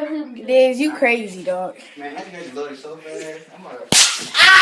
better you crazy, dog. Man, that nigga loaded so fast. I'm like.